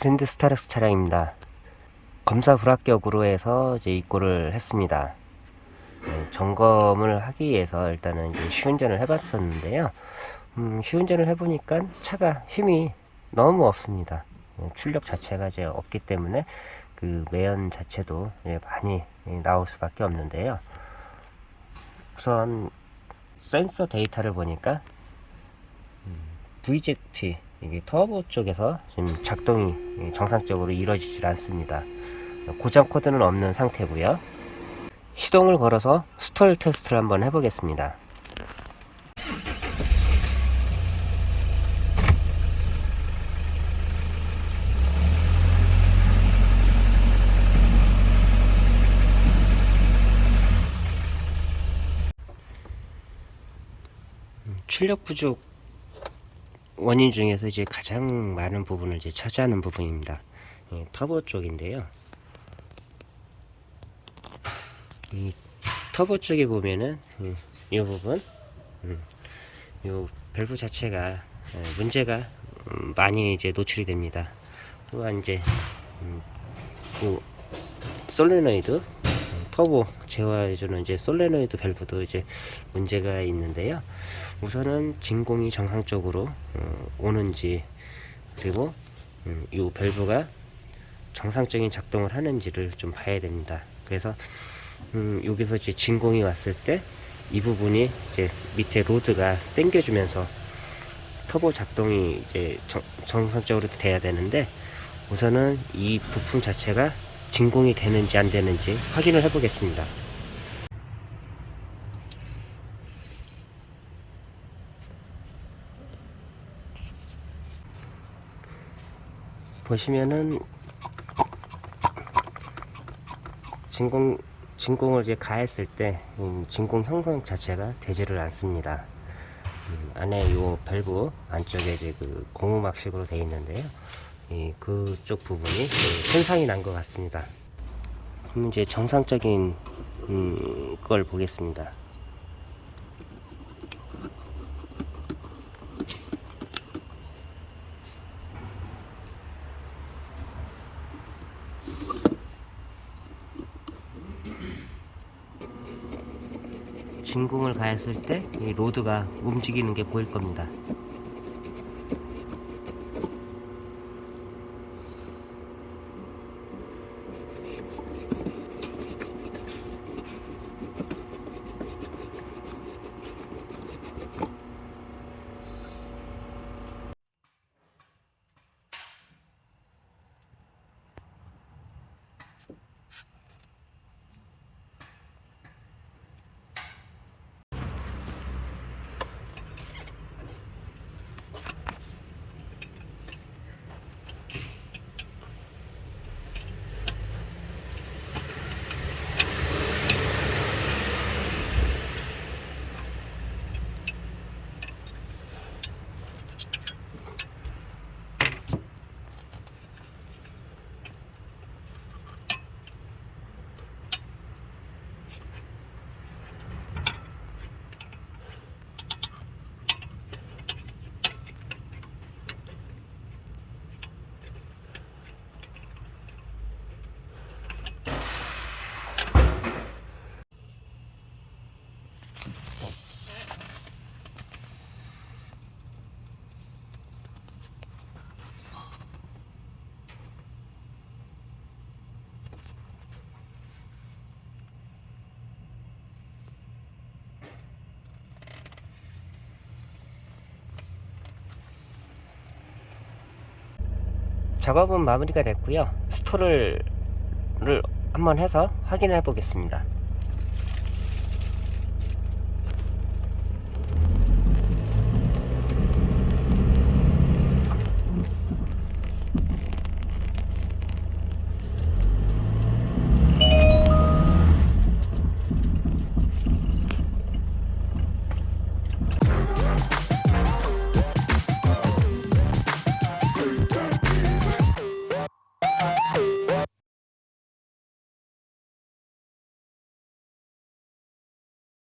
그랜드 스타렉스 차량입니다. 검사 불합격으로 해서 이제 입고를 했습니다. 네, 점검을 하기 위해서 일단은 이제 시운전을 해봤었는데요. 음, 시운전을 해보니까 차가 힘이 너무 없습니다. 예, 출력 자체가 이제 없기 때문에 그 매연 자체도 예, 많이 예, 나올 수밖에 없는데요. 우선 센서 데이터를 보니까 음, VZT 이게 터보 쪽에서 지금 작동이 예, 정상적으로 이루어지질 않습니다. 고장 코드는 없는 상태고요. 시동을 걸어서 스톨 테스트를 한번 해보겠습니다. 출력 부족 원인 중에서 이제 가장 많은 부분을 이제 차지하는 부분입니다. 예, 터보 쪽인데요. 이 터보 쪽에 보면은 음, 이 부분, 음, 이 밸브 자체가 어, 문제가 음, 많이 이제 노출이 됩니다. 또한 이제 음, 이 솔레노이드 음, 터보 제어해주는 이제 솔레노이드 밸브도 이제 문제가 있는데요. 우선은 진공이 정상적으로 어, 오는지 그리고 음, 이 밸브가 정상적인 작동을 하는지를 좀 봐야 됩니다. 그래서 음, 여기서 이제 진공이 왔을 때 이 부분이 이제 밑에 로드가 당겨주면서 터보 작동이 이제 정, 정상적으로 돼야 되는데 우선은 이 부품 자체가 진공이 되는지 안 되는지 확인을 해 보겠습니다. 보시면은 진공 진공을 이제 가했을 때 음, 진공 형성 자체가 되지를 않습니다. 음, 안에 요 밸브 안쪽에 이제 그 고무막식으로 되어 있는데요. 이 그쪽 부분이 그 손상이 난 것 같습니다. 그럼 이제 정상적인 음, 걸 보겠습니다. 진공을 가했을 때 이 로드가 움직이는 게 보일 겁니다. 작업은 마무리가 됐고요. 스토를 한번 해서 확인해 보겠습니다